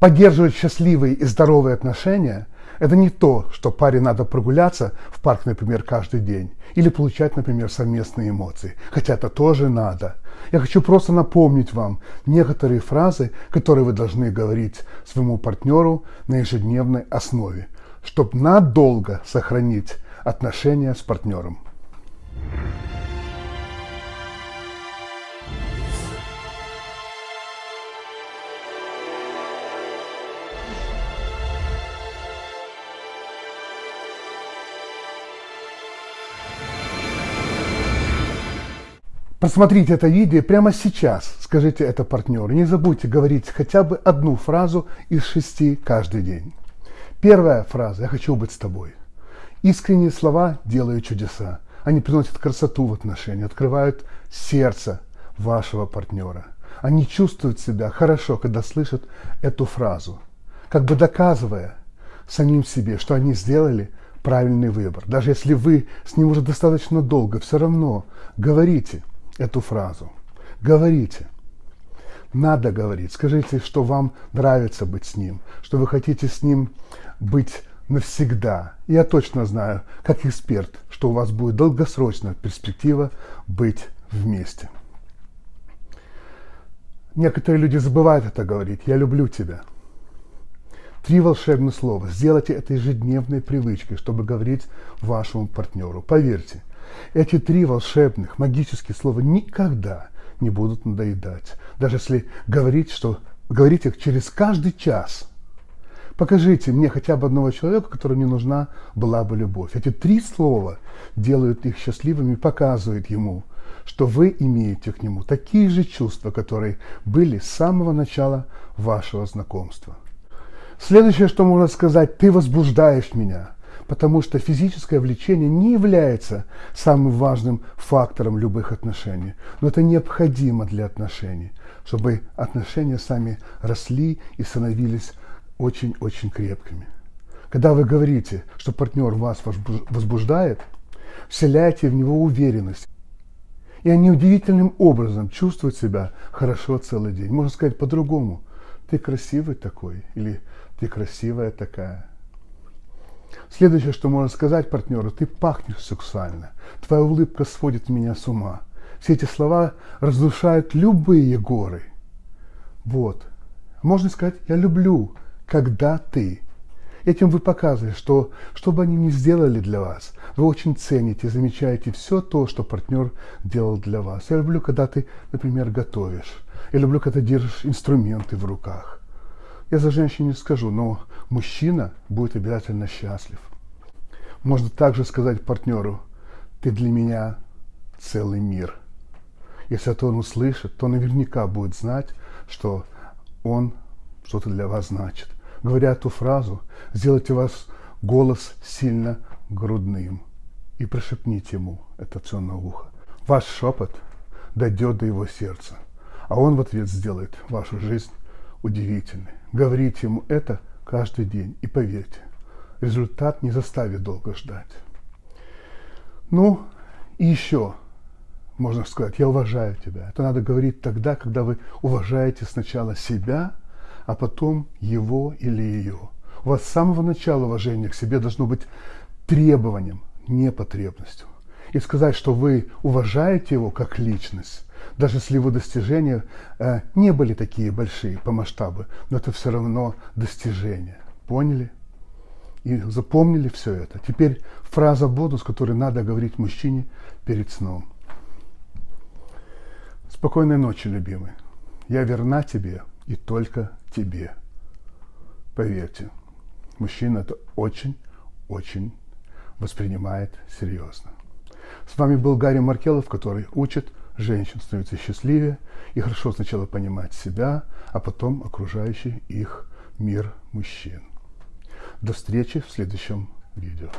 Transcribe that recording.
Поддерживать счастливые и здоровые отношения – это не то, что паре надо прогуляться в парк, например, каждый день, или получать, например, совместные эмоции, хотя это тоже надо. Я хочу просто напомнить вам некоторые фразы, которые вы должны говорить своему партнеру на ежедневной основе, чтобы надолго сохранить отношения с партнером. Просмотрите это видео прямо сейчас, скажите это партнеру. Не забудьте говорить хотя бы одну фразу из шести каждый день. Первая фраза «Я хочу быть с тобой». Искренние слова делают чудеса. Они приносят красоту в отношения, открывают сердце вашего партнера. Они чувствуют себя хорошо, когда слышат эту фразу, как бы доказывая самим себе, что они сделали правильный выбор. Даже если вы с ним уже достаточно долго, все равно говорите – эту фразу. Говорите. Надо говорить. Скажите, что вам нравится быть с ним, что вы хотите с ним быть навсегда. Я точно знаю, как эксперт, что у вас будет долгосрочная перспектива быть вместе. Некоторые люди забывают это говорить. Я люблю тебя. Три волшебных слова. Сделайте это ежедневной привычкой, чтобы говорить вашему партнеру. Поверьте, эти три волшебных, магических слова никогда не будут надоедать. Даже если говорить, что говорить их через каждый час. Покажите мне хотя бы одного человека, которому не нужна была бы любовь. Эти три слова делают их счастливыми, показывают ему, что вы имеете к нему такие же чувства, которые были с самого начала вашего знакомства. Следующее, что можно сказать, ты возбуждаешь меня – потому что физическое влечение не является самым важным фактором любых отношений, но это необходимо для отношений, чтобы отношения сами росли и становились очень-очень крепкими. Когда вы говорите, что партнер вас возбуждает, вселяйте в него уверенность. И они удивительным образом чувствуют себя хорошо целый день. Можно сказать по-другому. Ты красивый такой или ты красивая такая. Следующее, что можно сказать партнеру, ты пахнешь сексуально, твоя улыбка сводит меня с ума. Все эти слова разрушают любые горы. Вот. Можно сказать, я люблю, когда ты. Этим вы показываете, что, что бы они ни сделали для вас, вы очень цените, замечаете все то, что партнер делал для вас. Я люблю, когда ты, например, готовишь. Я люблю, когда держишь инструменты в руках. Я за женщин не скажу, но мужчина будет обязательно счастлив. Можно также сказать партнеру, ты для меня целый мир. Если это он услышит, то наверняка будет знать, что он что-то для вас значит. Говоря эту фразу, сделайте вас голос сильно грудным и прошепните ему это все на ухо. Ваш шепот дойдет до его сердца, а он в ответ сделает вашу жизнь удивительной. Говорите ему это каждый день и поверьте, результат не заставит долго ждать. Ну, и еще можно сказать, я уважаю тебя. Это надо говорить тогда, когда вы уважаете сначала себя, а потом его или ее. У вас с самого начала уважение к себе должно быть требованием, не потребностью. И сказать, что вы уважаете его как личность, даже если его достижения э, не были такие большие по масштабу, но это все равно достижения. Поняли? И запомнили все это. Теперь фраза бонус, которую надо говорить мужчине перед сном. Спокойной ночи, любимый. Я верна тебе и только тебе. Поверьте, мужчина это очень-очень воспринимает серьезно. С вами был Гарри Маркелов, который учит женщин становится счастливее и хорошо сначала понимать себя, а потом окружающий их мир мужчин. До встречи в следующем видео.